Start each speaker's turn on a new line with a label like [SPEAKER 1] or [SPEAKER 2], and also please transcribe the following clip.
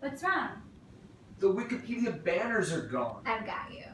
[SPEAKER 1] What's wrong?
[SPEAKER 2] The Wikipedia banners are gone.
[SPEAKER 1] I've got you.